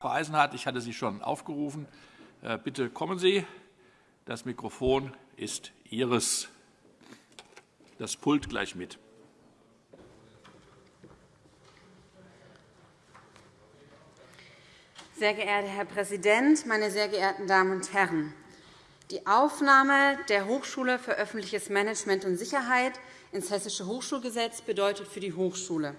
Frau Eisenhardt, ich hatte Sie schon aufgerufen. Äh, bitte kommen Sie. Das Mikrofon ist Ihres. Das Pult gleich mit. Sehr geehrter Herr Präsident, meine sehr geehrten Damen und Herren! Die Aufnahme der Hochschule für öffentliches Management und Sicherheit ins Hessische Hochschulgesetz bedeutet für die Hochschule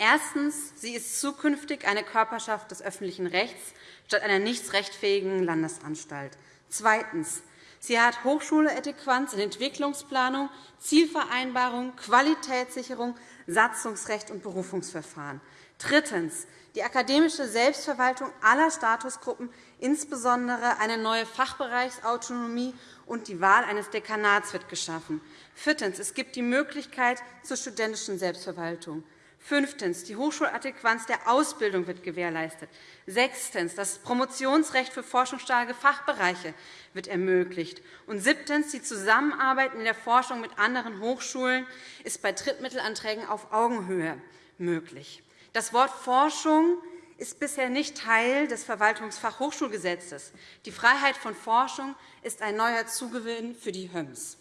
Erstens. Sie ist zukünftig eine Körperschaft des öffentlichen Rechts statt einer nichtsrechtfähigen Landesanstalt. Zweitens. Sie hat Hochschuleadäquanz in Entwicklungsplanung, Zielvereinbarung, Qualitätssicherung, Satzungsrecht und Berufungsverfahren. Drittens. Die akademische Selbstverwaltung aller Statusgruppen, insbesondere eine neue Fachbereichsautonomie und die Wahl eines Dekanats wird geschaffen. Viertens. Es gibt die Möglichkeit zur studentischen Selbstverwaltung. Fünftens. Die Hochschuladäquanz der Ausbildung wird gewährleistet. Sechstens. Das Promotionsrecht für forschungsstarke Fachbereiche wird ermöglicht. Und siebtens. Die Zusammenarbeit in der Forschung mit anderen Hochschulen ist bei Drittmittelanträgen auf Augenhöhe möglich. Das Wort Forschung ist bisher nicht Teil des Verwaltungsfachhochschulgesetzes. Die Freiheit von Forschung ist ein neuer Zugewinn für die HÖMS.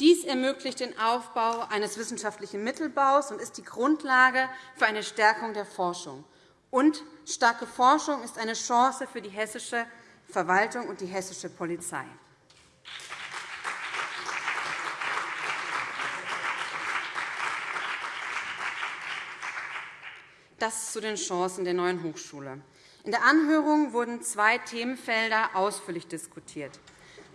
Dies ermöglicht den Aufbau eines wissenschaftlichen Mittelbaus und ist die Grundlage für eine Stärkung der Forschung. Und starke Forschung ist eine Chance für die hessische Verwaltung und die hessische Polizei. Das zu den Chancen der neuen Hochschule. In der Anhörung wurden zwei Themenfelder ausführlich diskutiert.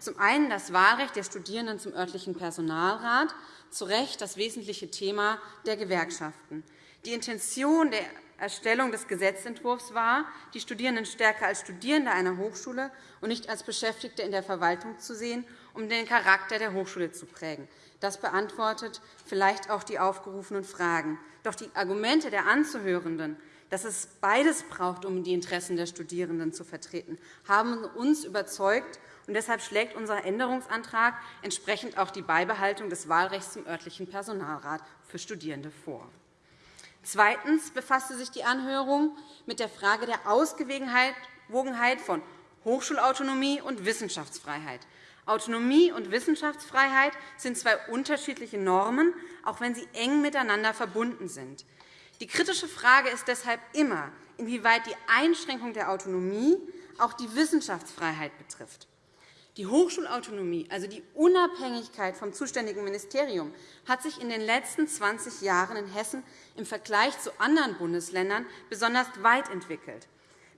Zum einen das Wahlrecht der Studierenden zum örtlichen Personalrat, zu Recht das wesentliche Thema der Gewerkschaften. Die Intention der Erstellung des Gesetzentwurfs war, die Studierenden stärker als Studierende einer Hochschule und nicht als Beschäftigte in der Verwaltung zu sehen, um den Charakter der Hochschule zu prägen. Das beantwortet vielleicht auch die aufgerufenen Fragen. Doch die Argumente der Anzuhörenden, dass es beides braucht, um die Interessen der Studierenden zu vertreten, haben uns überzeugt und deshalb schlägt unser Änderungsantrag entsprechend auch die Beibehaltung des Wahlrechts zum örtlichen Personalrat für Studierende vor. Zweitens befasste sich die Anhörung mit der Frage der Ausgewogenheit von Hochschulautonomie und Wissenschaftsfreiheit. Autonomie und Wissenschaftsfreiheit sind zwei unterschiedliche Normen, auch wenn sie eng miteinander verbunden sind. Die kritische Frage ist deshalb immer, inwieweit die Einschränkung der Autonomie auch die Wissenschaftsfreiheit betrifft. Die Hochschulautonomie, also die Unabhängigkeit vom zuständigen Ministerium, hat sich in den letzten 20 Jahren in Hessen im Vergleich zu anderen Bundesländern besonders weit entwickelt.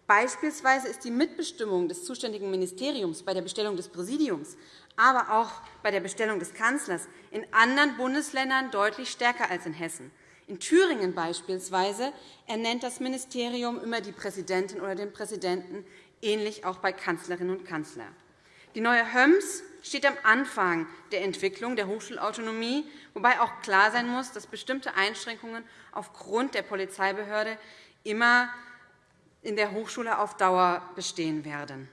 Beispielsweise ist die Mitbestimmung des zuständigen Ministeriums bei der Bestellung des Präsidiums, aber auch bei der Bestellung des Kanzlers in anderen Bundesländern deutlich stärker als in Hessen. In Thüringen beispielsweise ernennt das Ministerium immer die Präsidentin oder den Präsidenten, ähnlich auch bei Kanzlerinnen und Kanzlern. Die neue HÖMS steht am Anfang der Entwicklung der Hochschulautonomie, wobei auch klar sein muss, dass bestimmte Einschränkungen aufgrund der Polizeibehörde immer in der Hochschule auf Dauer bestehen werden.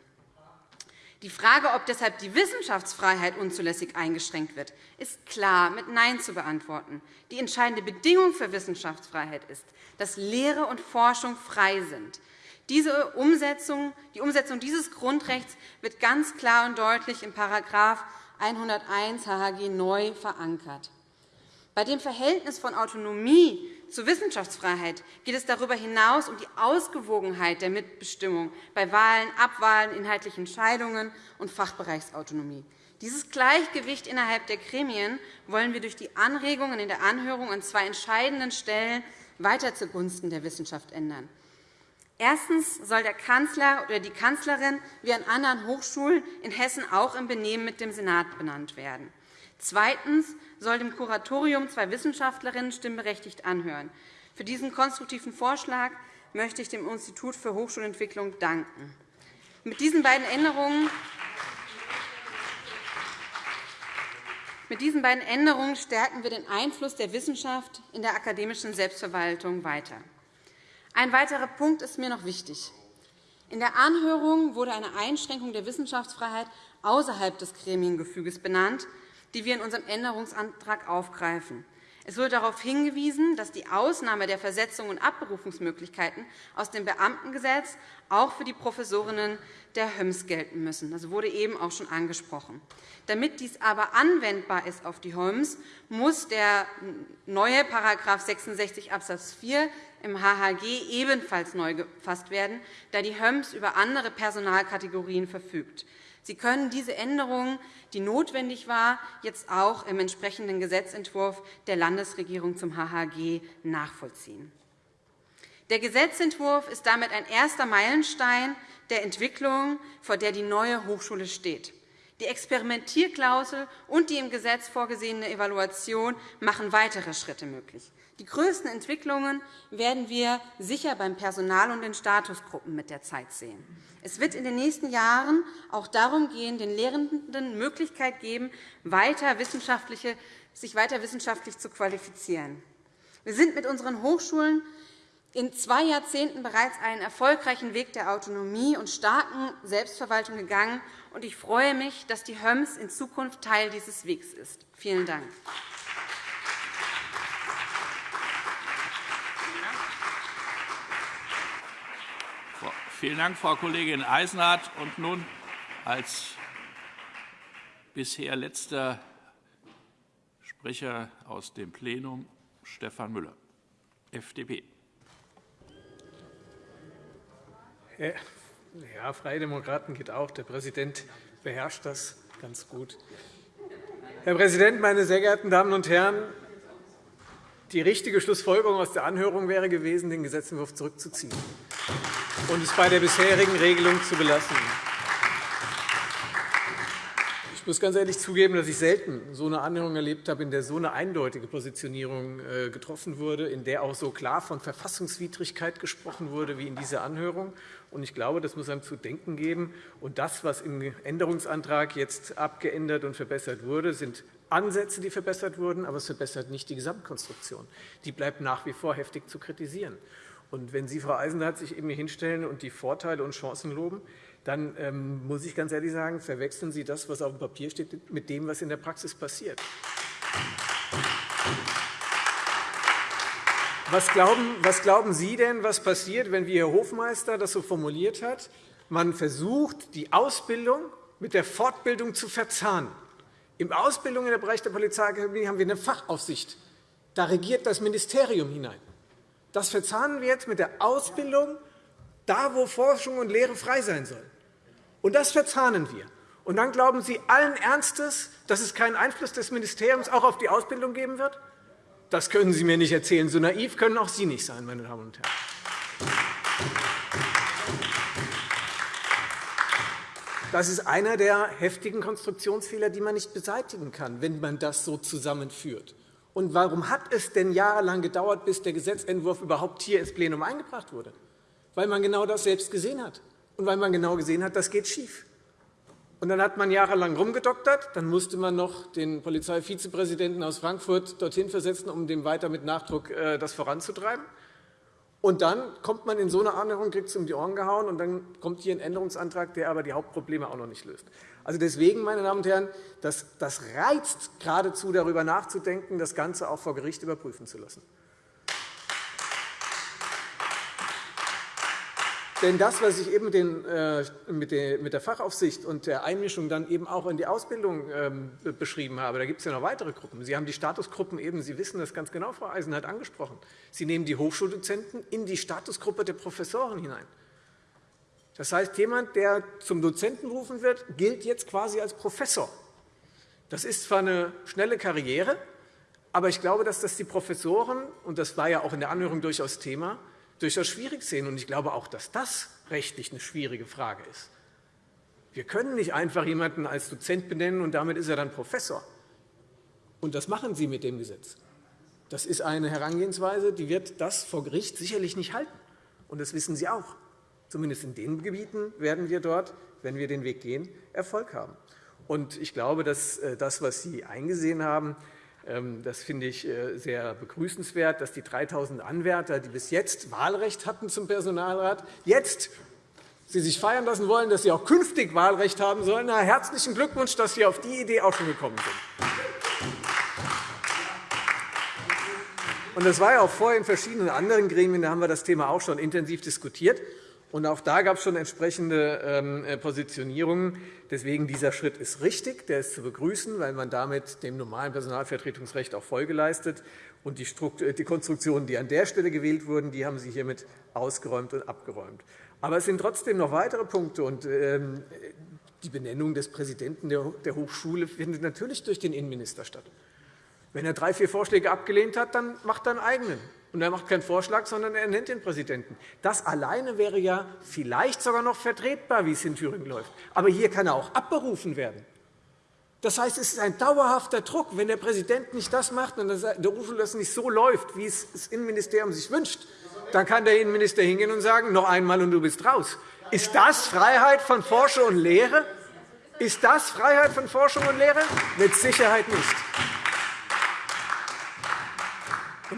Die Frage, ob deshalb die Wissenschaftsfreiheit unzulässig eingeschränkt wird, ist klar mit Nein zu beantworten. Die entscheidende Bedingung für Wissenschaftsfreiheit ist, dass Lehre und Forschung frei sind. Diese Umsetzung, die Umsetzung dieses Grundrechts wird ganz klar und deutlich in § 101 HHG neu verankert. Bei dem Verhältnis von Autonomie zur Wissenschaftsfreiheit geht es darüber hinaus um die Ausgewogenheit der Mitbestimmung bei Wahlen, Abwahlen, inhaltlichen Entscheidungen und Fachbereichsautonomie. Dieses Gleichgewicht innerhalb der Gremien wollen wir durch die Anregungen in der Anhörung an zwei entscheidenden Stellen weiter zugunsten der Wissenschaft ändern. Erstens soll der Kanzler oder die Kanzlerin wie an anderen Hochschulen in Hessen auch im Benehmen mit dem Senat benannt werden. Zweitens soll dem Kuratorium zwei Wissenschaftlerinnen stimmberechtigt anhören. Für diesen konstruktiven Vorschlag möchte ich dem Institut für Hochschulentwicklung danken. Mit diesen beiden Änderungen Mit diesen beiden Änderungen stärken wir den Einfluss der Wissenschaft in der akademischen Selbstverwaltung weiter. Ein weiterer Punkt ist mir noch wichtig. In der Anhörung wurde eine Einschränkung der Wissenschaftsfreiheit außerhalb des Gremiengefüges benannt, die wir in unserem Änderungsantrag aufgreifen. Es wurde darauf hingewiesen, dass die Ausnahme der Versetzung und Abberufungsmöglichkeiten aus dem Beamtengesetz auch für die Professorinnen der HÖMS gelten müssen. Das wurde eben auch schon angesprochen. Damit dies aber anwendbar ist auf die HÖMS, muss der neue § 66 Abs. 4 im HHG ebenfalls neu gefasst werden, da die HÖMS über andere Personalkategorien verfügt. Sie können diese Änderungen, die notwendig war, jetzt auch im entsprechenden Gesetzentwurf der Landesregierung zum HHG nachvollziehen. Der Gesetzentwurf ist damit ein erster Meilenstein der Entwicklung, vor der die neue Hochschule steht. Die Experimentierklausel und die im Gesetz vorgesehene Evaluation machen weitere Schritte möglich. Die größten Entwicklungen werden wir sicher beim Personal und den Statusgruppen mit der Zeit sehen. Es wird in den nächsten Jahren auch darum gehen, den Lehrenden Möglichkeit geben, weiter sich weiter wissenschaftlich zu qualifizieren. Wir sind mit unseren Hochschulen in zwei Jahrzehnten bereits einen erfolgreichen Weg der Autonomie und starken Selbstverwaltung gegangen. Ich freue mich, dass die HÖMS in Zukunft Teil dieses Wegs ist. Vielen Dank. Vielen Dank, Frau Kollegin Eisenhardt. Und nun als bisher letzter Sprecher aus dem Plenum Stefan Müller, FDP. Ja, Freie Demokraten geht auch. Der Präsident beherrscht das ganz gut. Herr Präsident, meine sehr geehrten Damen und Herren! Die richtige Schlussfolgerung aus der Anhörung wäre gewesen, den Gesetzentwurf zurückzuziehen und es bei der bisherigen Regelung zu belassen. Ich muss ganz ehrlich zugeben, dass ich selten so eine Anhörung erlebt habe, in der so eine eindeutige Positionierung äh, getroffen wurde, in der auch so klar von Verfassungswidrigkeit gesprochen wurde wie in dieser Anhörung. Ich glaube, das muss einem zu denken geben. Und das, was im Änderungsantrag jetzt abgeändert und verbessert wurde, sind Ansätze, die verbessert wurden, aber es verbessert nicht die Gesamtkonstruktion. Die bleibt nach wie vor heftig zu kritisieren. Und wenn Sie, Frau Eisenhardt, sich eben hier hinstellen und die Vorteile und Chancen loben, dann ähm, muss ich ganz ehrlich sagen, verwechseln Sie das, was auf dem Papier steht, mit dem, was in der Praxis passiert. Was glauben, was glauben Sie denn, was passiert, wenn, wie Herr Hofmeister das so formuliert hat, man versucht, die Ausbildung mit der Fortbildung zu verzahnen? Im Ausbildung im Bereich der Polizeiakademie haben wir eine Fachaufsicht. Da regiert das Ministerium hinein. Das verzahnen wir jetzt mit der Ausbildung, da wo Forschung und Lehre frei sein sollen. Und das verzahnen wir. Und dann glauben Sie allen Ernstes, dass es keinen Einfluss des Ministeriums auch auf die Ausbildung geben wird? Das können Sie mir nicht erzählen. So naiv können auch Sie nicht sein, meine Damen und Herren. Das ist einer der heftigen Konstruktionsfehler, die man nicht beseitigen kann, wenn man das so zusammenführt. Und warum hat es denn jahrelang gedauert, bis der Gesetzentwurf überhaupt hier ins Plenum eingebracht wurde? Weil man genau das selbst gesehen hat und weil man genau gesehen hat, das geht schief. Und dann hat man jahrelang rumgedoktert. Dann musste man noch den Polizeivizepräsidenten aus Frankfurt dorthin versetzen, um dem weiter mit Nachdruck äh, das voranzutreiben. Und dann kommt man in so eine Anhörung, kriegt es um die Ohren gehauen, und dann kommt hier ein Änderungsantrag, der aber die Hauptprobleme auch noch nicht löst. Also deswegen, meine Damen und Herren, das, das reizt geradezu, darüber nachzudenken, das Ganze auch vor Gericht überprüfen zu lassen. Denn das, was ich eben äh, mit der Fachaufsicht und der Einmischung dann eben auch in die Ausbildung ähm, beschrieben habe, da gibt es ja noch weitere Gruppen. Sie haben die Statusgruppen eben, Sie wissen das ganz genau, Frau Eisenhardt, angesprochen. Sie nehmen die Hochschuldozenten in die Statusgruppe der Professoren hinein. Das heißt, jemand, der zum Dozenten berufen wird, gilt jetzt quasi als Professor. Das ist zwar eine schnelle Karriere, aber ich glaube, dass das die Professoren, und das war ja auch in der Anhörung durchaus Thema, durchaus schwierig sehen. Und ich glaube auch, dass das rechtlich eine schwierige Frage ist. Wir können nicht einfach jemanden als Dozent benennen, und damit ist er dann Professor. Und das machen Sie mit dem Gesetz. Das ist eine Herangehensweise, die wird das vor Gericht sicherlich nicht halten. Und das wissen Sie auch. Zumindest in den Gebieten werden wir dort, wenn wir den Weg gehen, Erfolg haben. Und ich glaube, dass äh, das, was Sie eingesehen haben, das finde ich äh, sehr begrüßenswert, dass die 3.000 Anwärter, die bis jetzt Wahlrecht hatten zum Personalrat, jetzt Sie sich feiern lassen wollen, dass Sie auch künftig Wahlrecht haben sollen. Na, herzlichen Glückwunsch, dass Sie auf die Idee auch schon gekommen sind. Und das war ja auch vorher in verschiedenen anderen Gremien, da haben wir das Thema auch schon intensiv diskutiert. Und auch da gab es schon entsprechende ähm, äh, Positionierungen. Deswegen dieser Schritt ist richtig, der ist zu begrüßen, weil man damit dem normalen Personalvertretungsrecht auch Folge leistet. Und äh, die Konstruktionen, die an der Stelle gewählt wurden, die haben Sie hiermit ausgeräumt und abgeräumt. Aber es sind trotzdem noch weitere Punkte. Und ähm, die Benennung des Präsidenten der Hochschule findet natürlich durch den Innenminister statt. Wenn er drei, vier Vorschläge abgelehnt hat, dann macht er einen eigenen. Und er macht keinen Vorschlag, sondern er nennt den Präsidenten. Das alleine wäre ja vielleicht sogar noch vertretbar, wie es in Thüringen läuft. Aber hier kann er auch abberufen werden. Das heißt, es ist ein dauerhafter Druck. Wenn der Präsident nicht das macht und der Hochschule das nicht so läuft, wie es das Innenministerium sich wünscht, dann kann der Innenminister hingehen und sagen, noch einmal und du bist raus. Ist das Freiheit von Forschung und Lehre? Ist das Freiheit von Forschung und Lehre? Mit Sicherheit nicht.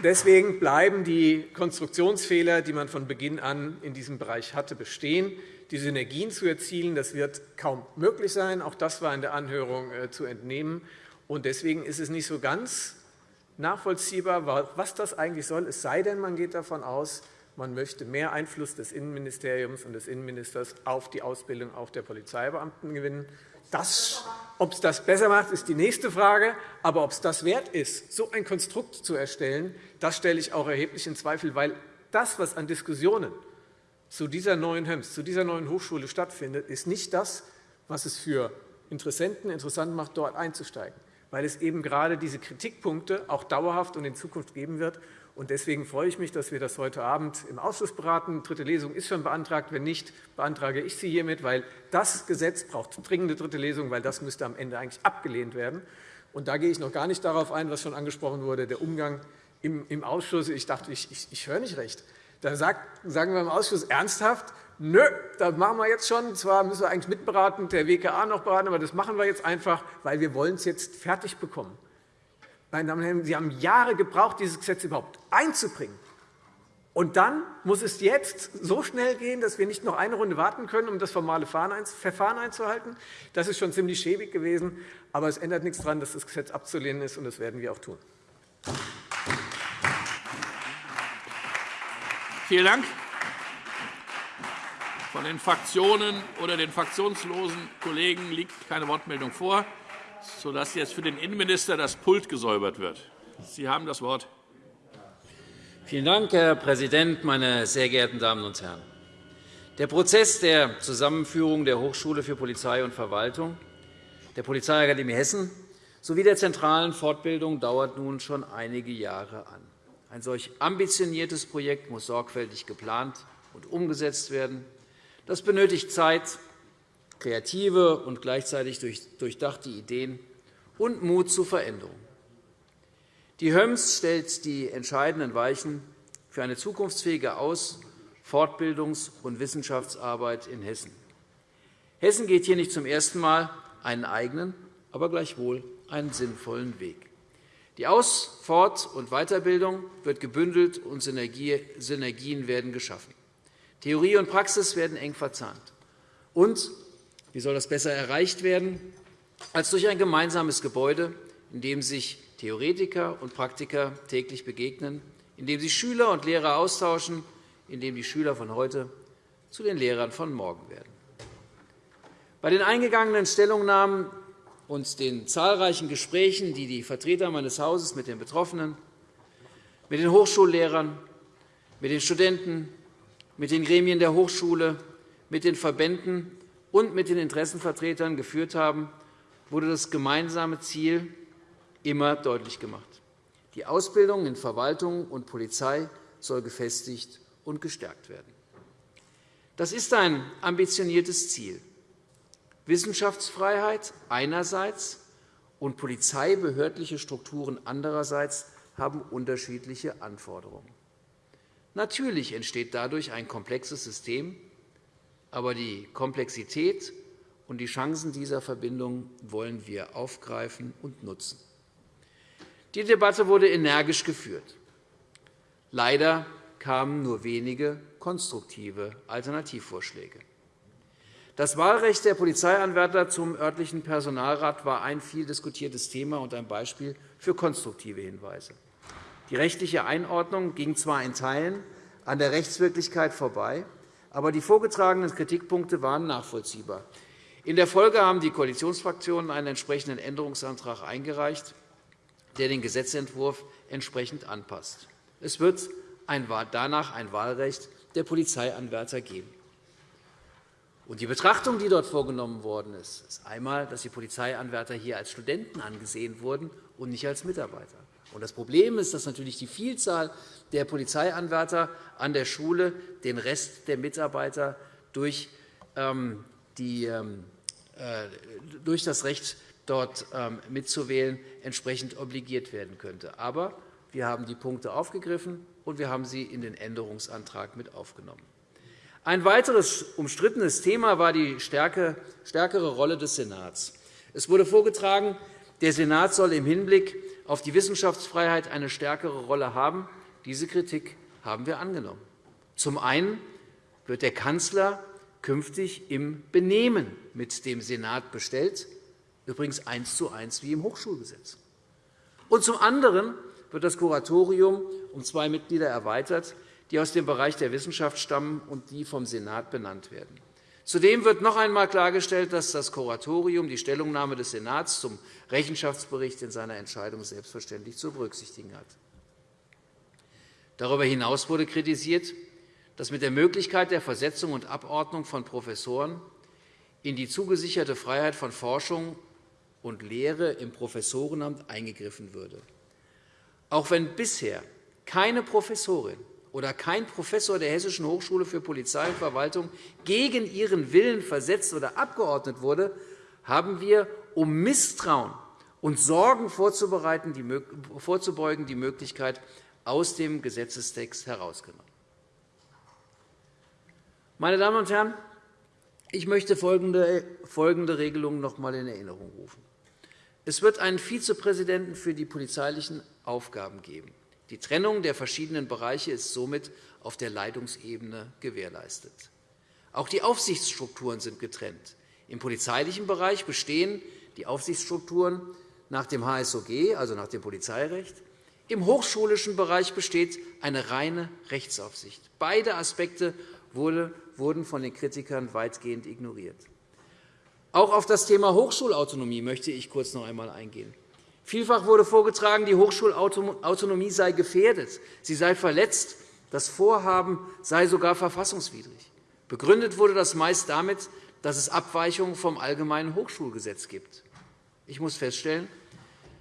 Deswegen bleiben die Konstruktionsfehler, die man von Beginn an in diesem Bereich hatte, bestehen. Die Synergien zu erzielen, das wird kaum möglich sein. Auch das war in der Anhörung äh, zu entnehmen. Deswegen ist es nicht so ganz nachvollziehbar, was das eigentlich soll, es sei denn, man geht davon aus, man möchte mehr Einfluss des Innenministeriums und des Innenministers auf die Ausbildung auch der Polizeibeamten gewinnen. Das, ob es das besser macht, ist die nächste Frage. Aber ob es das wert ist, so ein Konstrukt zu erstellen, das stelle ich auch erheblich in Zweifel, weil das, was an Diskussionen zu dieser neuen HEMS, zu dieser neuen Hochschule stattfindet, ist nicht das, was es für Interessenten interessant macht, dort einzusteigen, weil es eben gerade diese Kritikpunkte auch dauerhaft und in Zukunft geben wird. Deswegen freue ich mich, dass wir das heute Abend im Ausschuss beraten. Dritte Lesung ist schon beantragt. Wenn nicht, beantrage ich sie hiermit, weil das Gesetz braucht dringende dritte Lesung, weil das müsste am Ende eigentlich abgelehnt werden. Und da gehe ich noch gar nicht darauf ein, was schon angesprochen wurde, der Umgang im Ausschuss. Ich dachte, ich, ich, ich höre nicht recht. Da sagen wir im Ausschuss ernsthaft, nö, das machen wir jetzt schon. Zwar müssen wir eigentlich mitberaten, der WKA noch beraten, aber das machen wir jetzt einfach, weil wir wollen es jetzt fertig bekommen. Meine Damen und Herren, Sie haben Jahre gebraucht, dieses Gesetz überhaupt einzubringen. Und dann muss es jetzt so schnell gehen, dass wir nicht noch eine Runde warten können, um das formale Verfahren einzuhalten. Das ist schon ziemlich schäbig gewesen. Aber es ändert nichts daran, dass das Gesetz abzulehnen ist, und das werden wir auch tun. Vielen Dank. Von den Fraktionen oder den fraktionslosen Kollegen liegt keine Wortmeldung vor sodass jetzt für den Innenminister das Pult gesäubert wird. Sie haben das Wort. Vielen Dank, Herr Präsident, meine sehr geehrten Damen und Herren! Der Prozess der Zusammenführung der Hochschule für Polizei und Verwaltung, der Polizeiakademie Hessen sowie der zentralen Fortbildung dauert nun schon einige Jahre an. Ein solch ambitioniertes Projekt muss sorgfältig geplant und umgesetzt werden. Das benötigt Zeit, kreative und gleichzeitig durchdachte Ideen und Mut zu Veränderung. Die HÖMS stellt die entscheidenden Weichen für eine zukunftsfähige Aus-, Fortbildungs- und Wissenschaftsarbeit in Hessen. Hessen geht hier nicht zum ersten Mal einen eigenen, aber gleichwohl einen sinnvollen Weg. Die Aus-, Fort- und Weiterbildung wird gebündelt, und Synergien werden geschaffen. Theorie und Praxis werden eng verzahnt. Und wie soll das besser erreicht werden als durch ein gemeinsames Gebäude, in dem sich Theoretiker und Praktiker täglich begegnen, in dem sich Schüler und Lehrer austauschen, in dem die Schüler von heute zu den Lehrern von morgen werden. Bei den eingegangenen Stellungnahmen und den zahlreichen Gesprächen, die die Vertreter meines Hauses mit den Betroffenen, mit den Hochschullehrern, mit den Studenten, mit den Gremien der Hochschule, mit den Verbänden und mit den Interessenvertretern geführt haben, wurde das gemeinsame Ziel immer deutlich gemacht. Die Ausbildung in Verwaltung und Polizei soll gefestigt und gestärkt werden. Das ist ein ambitioniertes Ziel. Wissenschaftsfreiheit einerseits und polizeibehördliche Strukturen andererseits haben unterschiedliche Anforderungen. Natürlich entsteht dadurch ein komplexes System, aber die Komplexität und die Chancen dieser Verbindung wollen wir aufgreifen und nutzen. Die Debatte wurde energisch geführt. Leider kamen nur wenige konstruktive Alternativvorschläge. Das Wahlrecht der Polizeianwärter zum örtlichen Personalrat war ein viel diskutiertes Thema und ein Beispiel für konstruktive Hinweise. Die rechtliche Einordnung ging zwar in Teilen an der Rechtswirklichkeit vorbei, aber die vorgetragenen Kritikpunkte waren nachvollziehbar. In der Folge haben die Koalitionsfraktionen einen entsprechenden Änderungsantrag eingereicht, der den Gesetzentwurf entsprechend anpasst. Es wird danach ein Wahlrecht der Polizeianwärter geben. die Betrachtung, die dort vorgenommen worden ist, ist einmal, dass die Polizeianwärter hier als Studenten angesehen wurden und nicht als Mitarbeiter. Das Problem ist, dass natürlich die Vielzahl der Polizeianwärter an der Schule den Rest der Mitarbeiter durch, ähm, die, ähm, äh, durch das Recht, dort ähm, mitzuwählen, entsprechend obligiert werden könnte. Aber wir haben die Punkte aufgegriffen, und wir haben sie in den Änderungsantrag mit aufgenommen. Ein weiteres umstrittenes Thema war die stärkere Rolle des Senats. Es wurde vorgetragen, der Senat soll im Hinblick auf die Wissenschaftsfreiheit eine stärkere Rolle haben. Diese Kritik haben wir angenommen. Zum einen wird der Kanzler künftig im Benehmen mit dem Senat bestellt, übrigens eins zu eins wie im Hochschulgesetz. Und zum anderen wird das Kuratorium um zwei Mitglieder erweitert, die aus dem Bereich der Wissenschaft stammen und die vom Senat benannt werden. Zudem wird noch einmal klargestellt, dass das Kuratorium die Stellungnahme des Senats zum Rechenschaftsbericht in seiner Entscheidung selbstverständlich zu berücksichtigen hat. Darüber hinaus wurde kritisiert, dass mit der Möglichkeit der Versetzung und Abordnung von Professoren in die zugesicherte Freiheit von Forschung und Lehre im Professorenamt eingegriffen würde. Auch wenn bisher keine Professorin oder kein Professor der Hessischen Hochschule für Polizei und Verwaltung gegen ihren Willen versetzt oder abgeordnet wurde, haben wir, um Misstrauen und Sorgen vorzubeugen, die Möglichkeit aus dem Gesetzestext herausgenommen. Meine Damen und Herren, ich möchte folgende Regelung noch einmal in Erinnerung rufen. Es wird einen Vizepräsidenten für die polizeilichen Aufgaben geben. Die Trennung der verschiedenen Bereiche ist somit auf der Leitungsebene gewährleistet. Auch die Aufsichtsstrukturen sind getrennt. Im polizeilichen Bereich bestehen die Aufsichtsstrukturen nach dem HSOG, also nach dem Polizeirecht. Im hochschulischen Bereich besteht eine reine Rechtsaufsicht. Beide Aspekte wurden von den Kritikern weitgehend ignoriert. Auch auf das Thema Hochschulautonomie möchte ich kurz noch einmal eingehen. Vielfach wurde vorgetragen, die Hochschulautonomie sei gefährdet, sie sei verletzt, das Vorhaben sei sogar verfassungswidrig. Begründet wurde das meist damit, dass es Abweichungen vom Allgemeinen Hochschulgesetz gibt. Ich muss feststellen,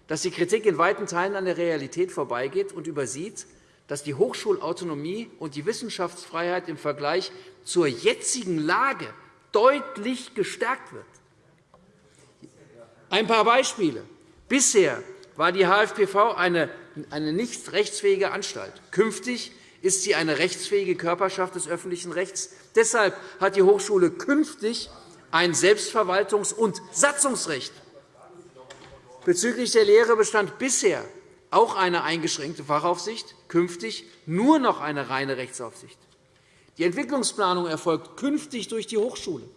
dass die Kritik in weiten Teilen an der Realität vorbeigeht und übersieht, dass die Hochschulautonomie und die Wissenschaftsfreiheit im Vergleich zur jetzigen Lage deutlich gestärkt wird. Ein paar Beispiele. Bisher war die HFPV eine nicht rechtsfähige Anstalt. Künftig ist sie eine rechtsfähige Körperschaft des öffentlichen Rechts. Deshalb hat die Hochschule künftig ein Selbstverwaltungs- und Satzungsrecht. Bezüglich der Lehre bestand bisher auch eine eingeschränkte Fachaufsicht, künftig nur noch eine reine Rechtsaufsicht. Die Entwicklungsplanung erfolgt künftig durch die Hochschule.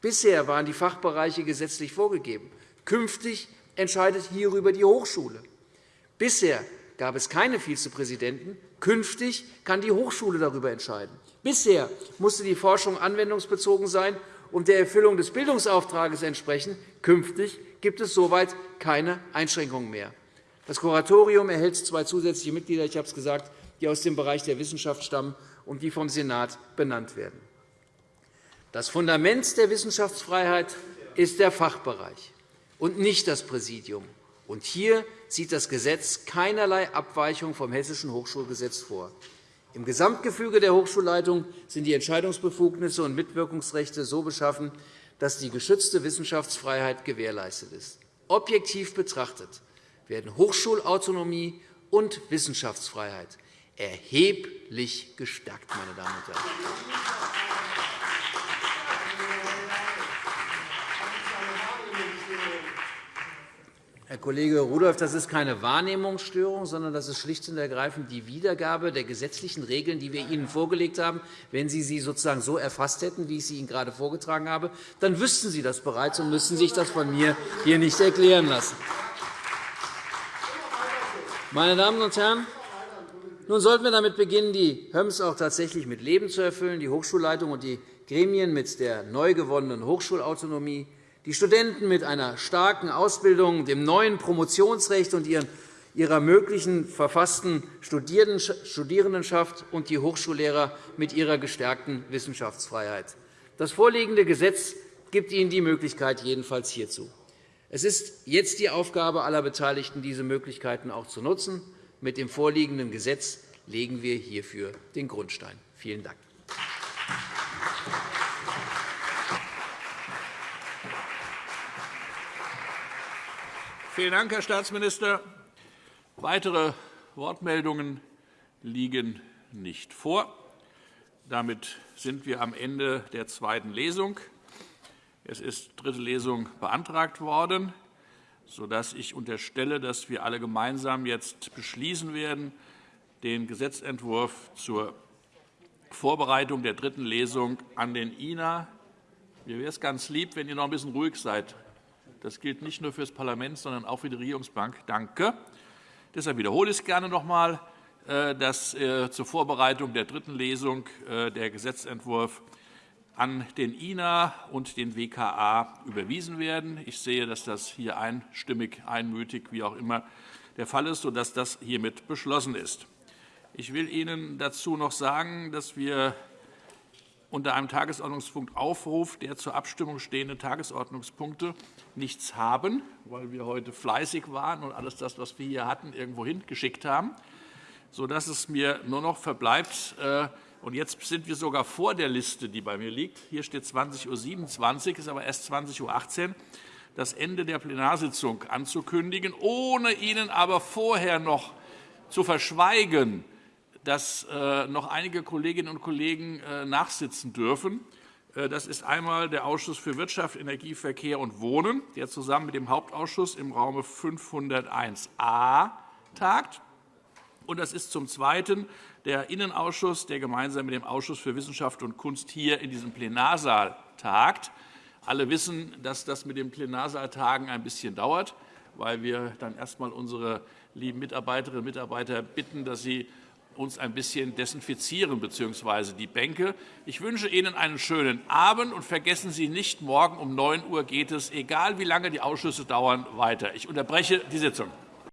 Bisher waren die Fachbereiche gesetzlich vorgegeben. Künftig entscheidet hierüber die Hochschule. Bisher gab es keine Vizepräsidenten. Künftig kann die Hochschule darüber entscheiden. Bisher musste die Forschung anwendungsbezogen sein und der Erfüllung des Bildungsauftrags entsprechen. Künftig gibt es soweit keine Einschränkungen mehr. Das Kuratorium erhält zwei zusätzliche Mitglieder, ich habe es gesagt, die aus dem Bereich der Wissenschaft stammen und die vom Senat benannt werden. Das Fundament der Wissenschaftsfreiheit ist der Fachbereich und nicht das Präsidium. Und hier sieht das Gesetz keinerlei Abweichung vom Hessischen Hochschulgesetz vor. Im Gesamtgefüge der Hochschulleitung sind die Entscheidungsbefugnisse und Mitwirkungsrechte so beschaffen, dass die geschützte Wissenschaftsfreiheit gewährleistet ist. Objektiv betrachtet werden Hochschulautonomie und Wissenschaftsfreiheit erheblich gestärkt. Meine Damen und Herren. Herr Kollege Rudolph, das ist keine Wahrnehmungsstörung, sondern das ist schlicht und ergreifend die Wiedergabe der gesetzlichen Regeln, die wir Ihnen vorgelegt haben. Wenn Sie sie sozusagen so erfasst hätten, wie ich sie Ihnen gerade vorgetragen habe, dann wüssten Sie das bereits und müssten sich das von mir hier nicht erklären lassen. Meine Damen und Herren, nun sollten wir damit beginnen, die HÖMS auch tatsächlich mit Leben zu erfüllen, die Hochschulleitung und die Gremien mit der neu gewonnenen Hochschulautonomie, die Studenten mit einer starken Ausbildung, dem neuen Promotionsrecht und ihrer möglichen verfassten Studierendenschaft und die Hochschullehrer mit ihrer gestärkten Wissenschaftsfreiheit. Das vorliegende Gesetz gibt Ihnen die Möglichkeit jedenfalls hierzu. Es ist jetzt die Aufgabe aller Beteiligten, diese Möglichkeiten auch zu nutzen. Mit dem vorliegenden Gesetz legen wir hierfür den Grundstein. Vielen Dank. Vielen Dank, Herr Staatsminister. Weitere Wortmeldungen liegen nicht vor. Damit sind wir am Ende der zweiten Lesung. Es ist dritte Lesung beantragt worden, sodass ich unterstelle, dass wir alle gemeinsam jetzt beschließen werden, den Gesetzentwurf zur Vorbereitung der dritten Lesung an den INA. Mir wäre es ganz lieb, wenn ihr noch ein bisschen ruhig seid. Das gilt nicht nur für das Parlament, sondern auch für die Regierungsbank. Danke. Deshalb wiederhole ich es gerne noch einmal, äh, dass äh, zur Vorbereitung der dritten Lesung äh, der Gesetzentwurf an den INA und den WKA überwiesen werden. Ich sehe, dass das hier einstimmig, einmütig, wie auch immer, der Fall ist, sodass das hiermit beschlossen ist. Ich will Ihnen dazu noch sagen, dass wir unter einem Tagesordnungspunkt Aufruf der zur Abstimmung stehenden Tagesordnungspunkte nichts haben, weil wir heute fleißig waren und alles das, was wir hier hatten, irgendwo hingeschickt haben, sodass es mir nur noch verbleibt, und jetzt sind wir sogar vor der Liste, die bei mir liegt. Hier steht 20.27 Uhr, ist aber erst 20.18 Uhr, das Ende der Plenarsitzung anzukündigen, ohne Ihnen aber vorher noch zu verschweigen, dass äh, noch einige Kolleginnen und Kollegen äh, nachsitzen dürfen. Äh, das ist einmal der Ausschuss für Wirtschaft, Energie, Verkehr und Wohnen, der zusammen mit dem Hauptausschuss im Raum 501a tagt. Und das ist zum Zweiten der Innenausschuss, der gemeinsam mit dem Ausschuss für Wissenschaft und Kunst hier in diesem Plenarsaal tagt. Alle wissen, dass das mit dem Plenarsaaltagen ein bisschen dauert, weil wir dann erst einmal unsere lieben Mitarbeiterinnen und Mitarbeiter bitten, dass sie uns ein bisschen desinfizieren bzw. die Bänke. Ich wünsche Ihnen einen schönen Abend und vergessen Sie nicht, morgen um 9 Uhr geht es, egal wie lange die Ausschüsse dauern, weiter. Ich unterbreche die Sitzung.